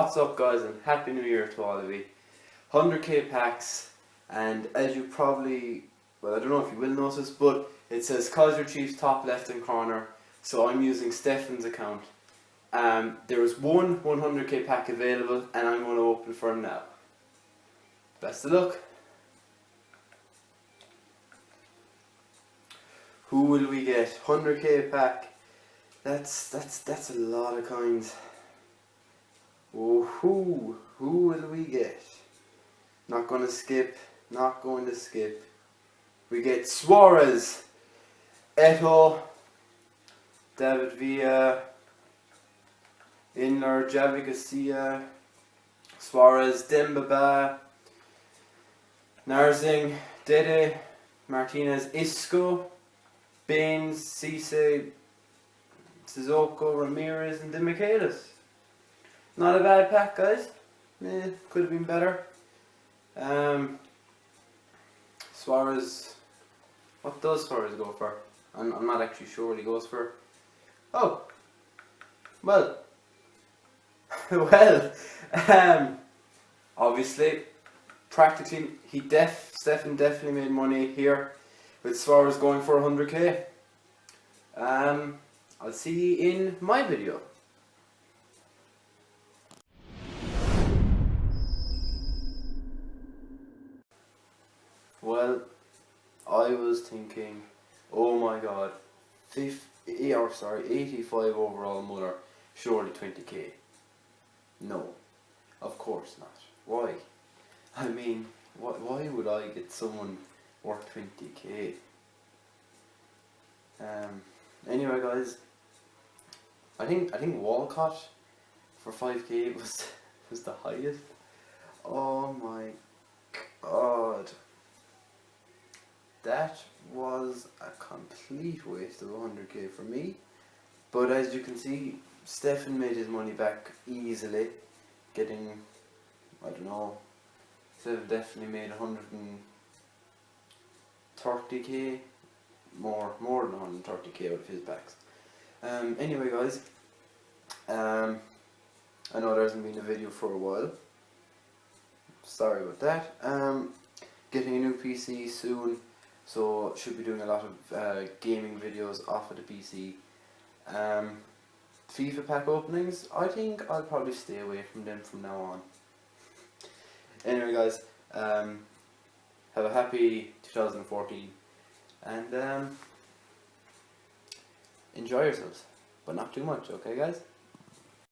What's up guys and Happy New Year to all of you. 100k packs and as you probably, well I don't know if you will notice but it says Kaiser Chiefs top left hand corner so I'm using Stefan's account. Um, there is one 100k pack available and I'm going to open for him now. Best of luck. Who will we get? 100k pack. That's that's that's a lot of coins. Who who will we get? Not gonna skip. Not going to skip. We get Suarez, Eto'o, David Villa, Inler, Javi Garcia, Suarez, Demba Ba, Narzing, Dede, Martinez, Isco, Baines, Cisse, Sissoko, Ramirez and Demichelis. Not a bad pack guys. Eh, could have been better. Um, Suarez, what does Suarez go for? I'm, I'm not actually sure what he goes for. Oh, well, well, um, obviously, practically, he def, Stefan definitely made money here with Suarez going for 100k. Um, I'll see you in my video. Well, I was thinking, oh my god, 50, or sorry, 85 overall Muller, surely 20k. No, of course not. Why? I mean, why, why would I get someone worth 20k? Um, anyway guys, I think I think Walcott for 5k was was the highest. Oh my god. That was a complete waste of 100k for me. But as you can see, Stefan made his money back easily, getting, I don't know, Stefan definitely made 130k, more, more than 130k out of his packs. Um, anyway guys, um, I know there hasn't been a video for a while, sorry about that. Um, getting a new PC soon, so should be doing a lot of uh, gaming videos off of the PC. Um, FIFA pack openings, I think I'll probably stay away from them from now on. Anyway guys, um, have a happy 2014 and um, enjoy yourselves, but not too much, okay guys?